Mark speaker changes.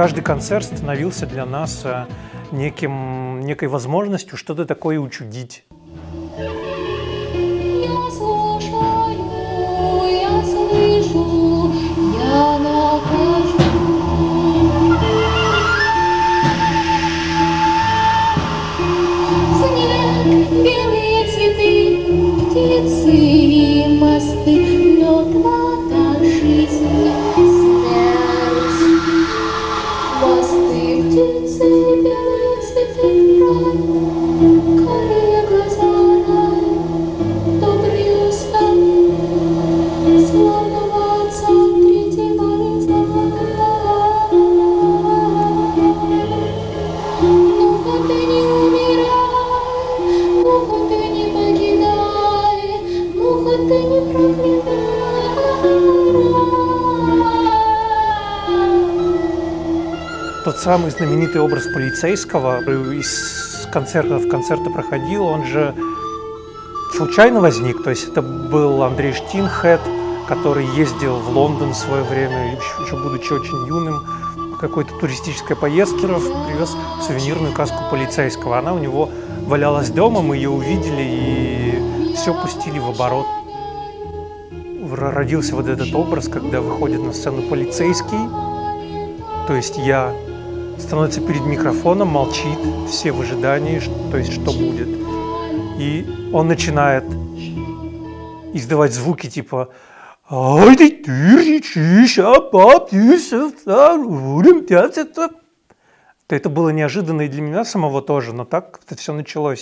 Speaker 1: Каждый концерт становился для нас э, неким, некой возможностью что-то такое учудить.
Speaker 2: птицы, белые цветы, рай,
Speaker 1: Тот самый знаменитый образ полицейского из концерта в концерты проходил, он же случайно возник. То есть это был Андрей Штинхед, который ездил в Лондон в свое время, еще, еще будучи очень юным, по какой-то туристической поездке, привез сувенирную каску полицейского. Она у него валялась дома, мы ее увидели и все пустили в оборот. Родился вот этот образ, когда выходит на сцену полицейский, то есть я становится перед микрофоном, молчит, все в ожидании, то есть что будет. И он начинает издавать звуки типа «Ай ты тыричишь, а папюся, Это было неожиданно и для меня самого тоже, но так это все началось.